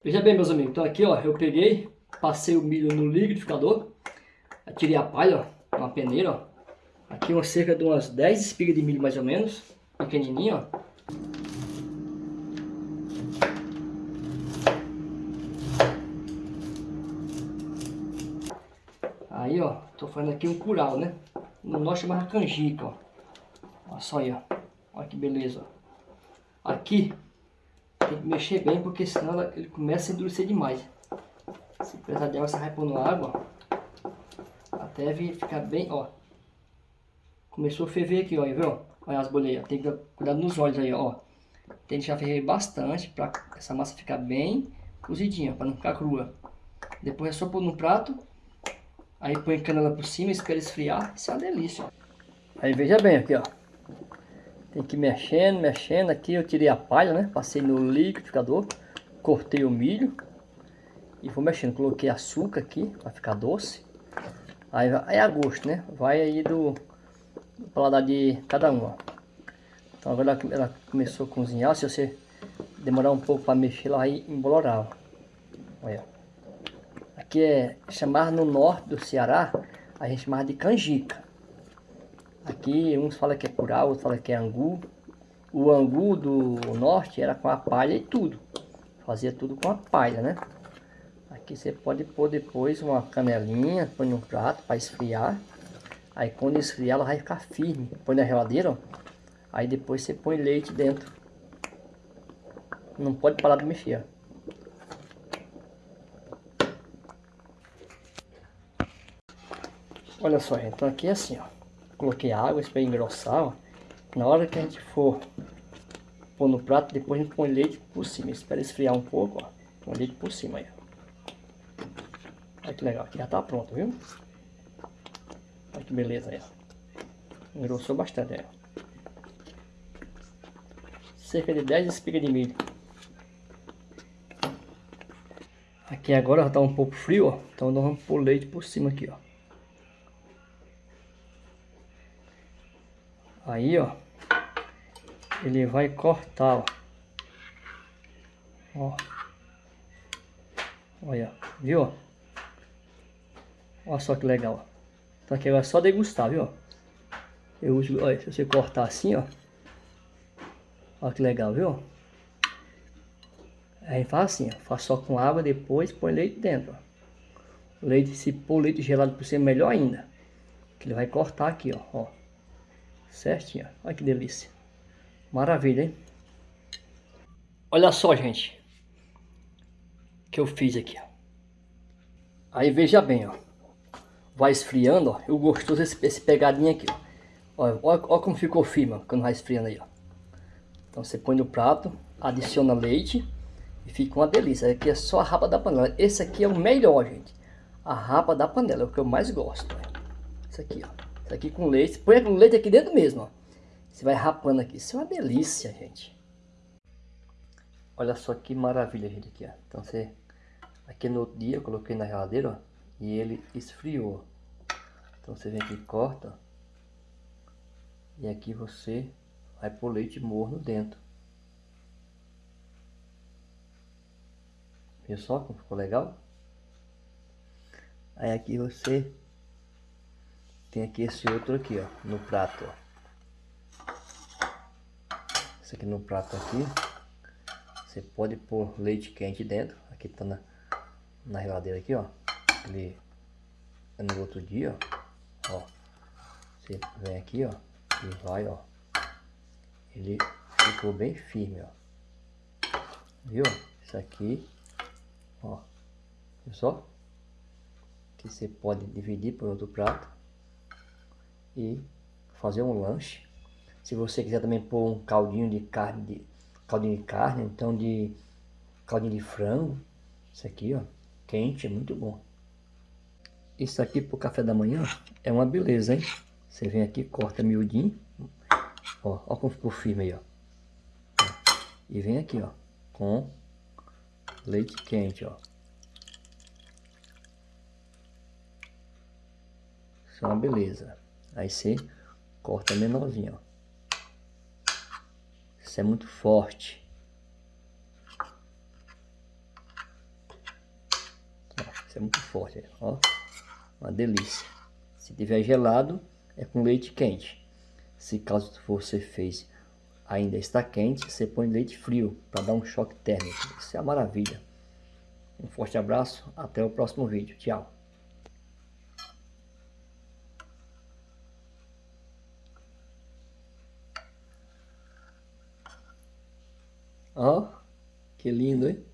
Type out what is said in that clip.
Veja bem, meus amigos, então aqui, ó, eu peguei, passei o milho no liquidificador, tirei a palha, ó, uma peneira, ó. Aqui uma cerca de umas 10 espigas de milho mais ou menos, pequenininho, ó. Aí, ó, tô fazendo aqui um curau, né? No nosso chamava canjica, ó. Olha só aí, ó. Olha que beleza, ó. Aqui, tem que mexer bem, porque senão ela, ele começa a endurecer demais. Se precisar de água, você vai pôr na água. Até ficar bem, ó. Começou a ferver aqui, ó, viu? Olha as boleias. Tem que cuidar nos olhos aí, ó. Tem que deixar ferver bastante para essa massa ficar bem cozidinha, para não ficar crua. Depois é só pôr no prato Aí põe canela por cima, espera esfriar. Isso é uma delícia. Aí veja bem aqui, ó. Tem que ir mexendo, mexendo. Aqui eu tirei a palha, né? Passei no liquidificador. Cortei o milho. E vou mexendo. Coloquei açúcar aqui, para ficar doce. Aí é a gosto, né? Vai aí do, do paladar de cada um, ó. Então agora ela começou a cozinhar. Se você demorar um pouco para mexer, ela vai embolorar, ó. Olha que é chamar no norte do Ceará, a gente chama de canjica. Aqui uns falam que é curau, outros falam que é angu. O angu do norte era com a palha e tudo. Fazia tudo com a palha, né? Aqui você pode pôr depois uma canelinha, põe no prato para esfriar. Aí quando esfriar ela vai ficar firme. Põe na geladeira, ó. Aí depois você põe leite dentro. Não pode parar de mexer, ó. Olha só, então aqui é assim, ó. Coloquei água, para engrossar, ó. Na hora que a gente for pôr no prato, depois a gente põe leite por cima. Espera esfriar um pouco, ó. Põe leite por cima aí. Olha que legal, aqui já tá pronto, viu? Olha que beleza aí, ó. Engrossou bastante aí, ó. Cerca de 10 espigas de milho. Aqui agora já tá um pouco frio, ó. Então nós vamos pôr leite por cima aqui, ó. Aí, ó. Ele vai cortar, ó. Ó. Olha, viu? Olha só que legal. Então aqui é só degustar, viu? Eu uso, olha, se você cortar assim, ó. Olha que legal, viu? Aí faz assim, ó. Faz só com água, depois põe leite dentro, ó. Leite, se pôr leite gelado por cima, melhor ainda. Que ele vai cortar aqui, ó. ó. Certinho, olha que delícia. Maravilha, hein? Olha só, gente. que eu fiz aqui, ó. Aí veja bem, ó. Vai esfriando, ó. O gostoso esse, esse pegadinho aqui, ó. Olha, olha, como ficou firme, quando vai esfriando aí, ó. Então você põe no prato, adiciona leite e fica uma delícia. Aqui é só a rapa da panela. Esse aqui é o melhor, gente. A rapa da panela é o que eu mais gosto. Esse aqui, ó. Isso aqui com leite. Põe o leite aqui dentro mesmo, ó. Você vai rapando aqui. Isso é uma delícia, gente. Olha só que maravilha, gente, aqui, ó. Então você... Aqui no outro dia eu coloquei na geladeira, ó. E ele esfriou. Então você vem aqui e corta. E aqui você vai pôr leite morno dentro. Viu só como ficou legal? Aí aqui você tem aqui esse outro aqui, ó, no prato, ó. Esse aqui no prato aqui. Você pode pôr leite quente dentro. Aqui tá na, na geladeira aqui, ó. Ele é no outro dia, ó. ó. Você vem aqui, ó. E vai, ó. Ele ficou bem firme, ó. Viu? Isso aqui, ó. Viu só? Que você pode dividir por outro prato e fazer um lanche. Se você quiser também pôr um caldinho de carne, de, caldinho de carne, então de caldinho de frango, isso aqui ó, quente, é muito bom. Isso aqui pro café da manhã é uma beleza, hein? Você vem aqui, corta miudinho, ó, ó como ficou firme aí, ó. E vem aqui, ó, com leite quente, ó. Isso é uma beleza. Aí você corta menorzinho, ó. Isso é muito forte. é muito forte, ó. Uma delícia. Se tiver gelado, é com leite quente. Se caso você fez ainda está quente, você põe leite frio para dar um choque térmico. Isso é uma maravilha. Um forte abraço, até o próximo vídeo. Tchau. Ó, que lindo, hein?